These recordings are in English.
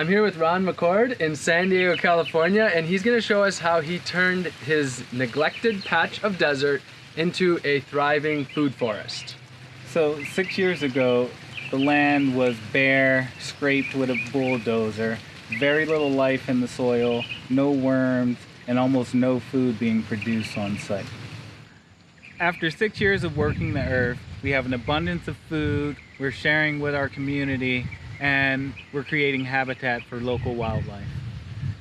I'm here with Ron McCord in San Diego, California, and he's gonna show us how he turned his neglected patch of desert into a thriving food forest. So six years ago, the land was bare, scraped with a bulldozer, very little life in the soil, no worms, and almost no food being produced on site. After six years of working the earth, we have an abundance of food, we're sharing with our community, and we're creating habitat for local wildlife.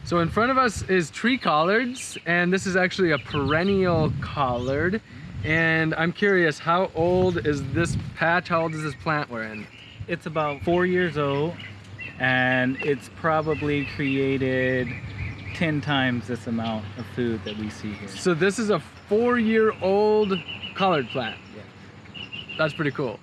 So in front of us is tree collards, and this is actually a perennial collard. And I'm curious, how old is this patch? How old is this plant we're in? It's about four years old, and it's probably created 10 times this amount of food that we see here. So this is a four-year-old collard plant. Yeah. That's pretty cool.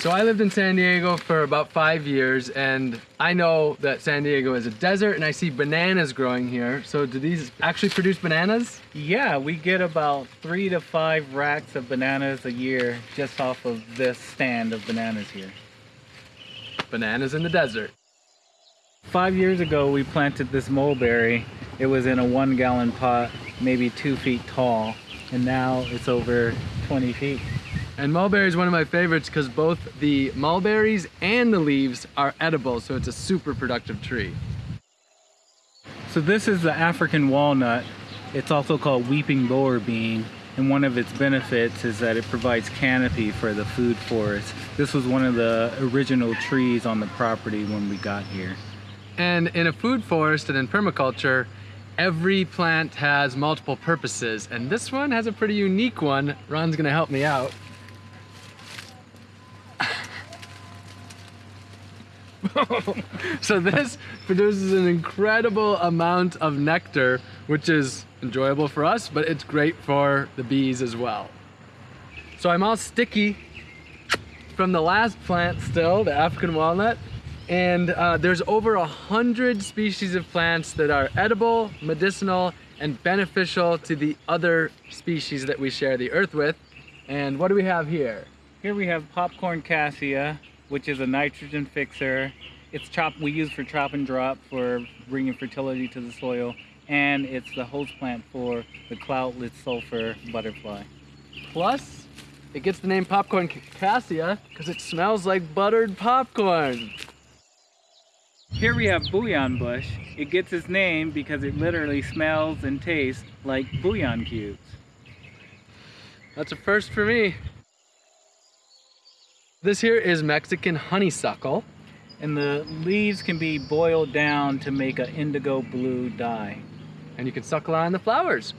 So I lived in San Diego for about five years and I know that San Diego is a desert and I see bananas growing here. So do these actually produce bananas? Yeah, we get about three to five racks of bananas a year just off of this stand of bananas here. Bananas in the desert. Five years ago, we planted this mulberry. It was in a one gallon pot, maybe two feet tall, and now it's over 20 feet. And mulberry is one of my favorites because both the mulberries and the leaves are edible, so it's a super productive tree. So this is the African walnut. It's also called weeping boer bean, and one of its benefits is that it provides canopy for the food forest. This was one of the original trees on the property when we got here. And in a food forest and in permaculture, every plant has multiple purposes, and this one has a pretty unique one. Ron's gonna help me out. so this produces an incredible amount of nectar, which is enjoyable for us, but it's great for the bees as well. So I'm all sticky from the last plant still, the African walnut, and uh, there's over a hundred species of plants that are edible, medicinal, and beneficial to the other species that we share the earth with. And what do we have here? Here we have popcorn cassia, which is a nitrogen fixer. It's chop we use for chop and drop for bringing fertility to the soil, and it's the host plant for the cloudless sulfur butterfly. Plus, it gets the name popcorn cassia because it smells like buttered popcorn. Here we have bouillon bush. It gets its name because it literally smells and tastes like bouillon cubes. That's a first for me. This here is Mexican honeysuckle. And the leaves can be boiled down to make an indigo blue dye. And you can suckle on the flowers.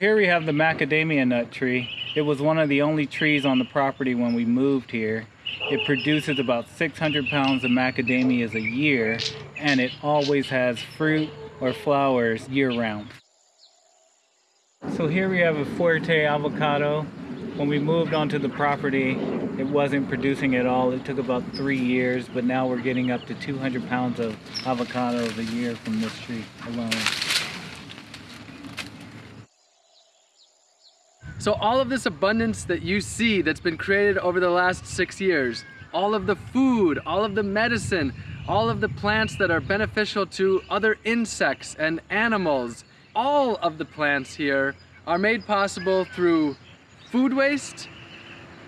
Here we have the macadamia nut tree. It was one of the only trees on the property when we moved here. It produces about 600 pounds of macadamias a year, and it always has fruit or flowers year round. So here we have a Fuerte avocado. When we moved onto the property, it wasn't producing at all. It took about three years, but now we're getting up to 200 pounds of avocados a year from this tree alone. So all of this abundance that you see that's been created over the last six years, all of the food, all of the medicine, all of the plants that are beneficial to other insects and animals, all of the plants here are made possible through food waste,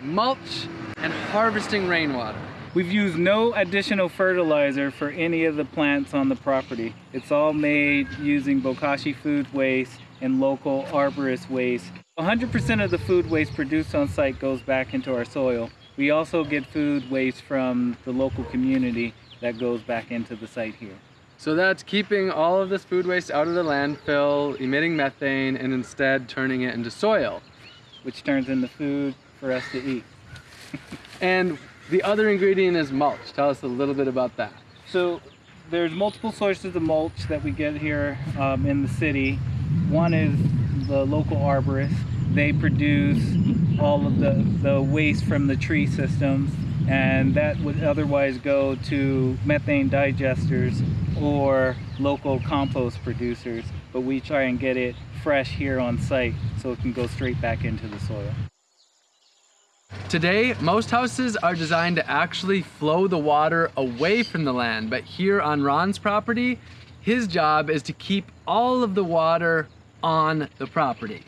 mulch, and harvesting rainwater. We've used no additional fertilizer for any of the plants on the property. It's all made using Bokashi food waste and local arborist waste. 100% of the food waste produced on site goes back into our soil. We also get food waste from the local community that goes back into the site here. So that's keeping all of this food waste out of the landfill, emitting methane, and instead turning it into soil. Which turns into food for us to eat. and the other ingredient is mulch. Tell us a little bit about that. So there's multiple sources of mulch that we get here um, in the city. One is the local arborist. They produce all of the, the waste from the tree systems and that would otherwise go to methane digesters or local compost producers. But we try and get it fresh here on site so it can go straight back into the soil. Today, most houses are designed to actually flow the water away from the land, but here on Ron's property, his job is to keep all of the water on the property.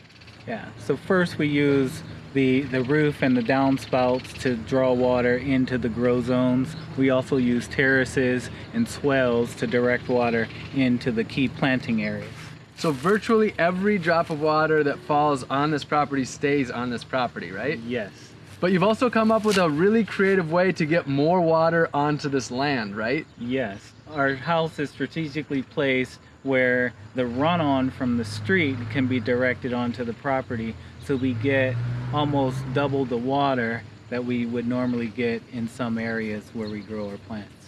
Yeah, so first we use the, the roof and the downspouts to draw water into the grow zones. We also use terraces and swells to direct water into the key planting areas. So virtually every drop of water that falls on this property stays on this property, right? Yes. But you've also come up with a really creative way to get more water onto this land, right? Yes. Our house is strategically placed where the runoff from the street can be directed onto the property so we get almost double the water that we would normally get in some areas where we grow our plants.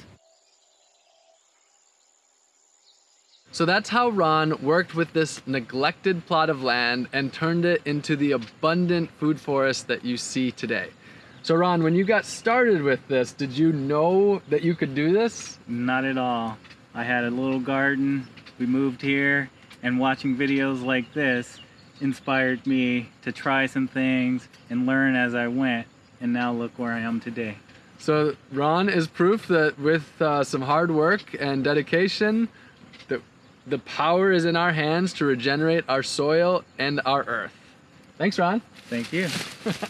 So that's how Ron worked with this neglected plot of land and turned it into the abundant food forest that you see today. So Ron, when you got started with this, did you know that you could do this? Not at all. I had a little garden, we moved here, and watching videos like this inspired me to try some things and learn as I went, and now look where I am today. So Ron is proof that with uh, some hard work and dedication, that the power is in our hands to regenerate our soil and our earth. Thanks, Ron. Thank you.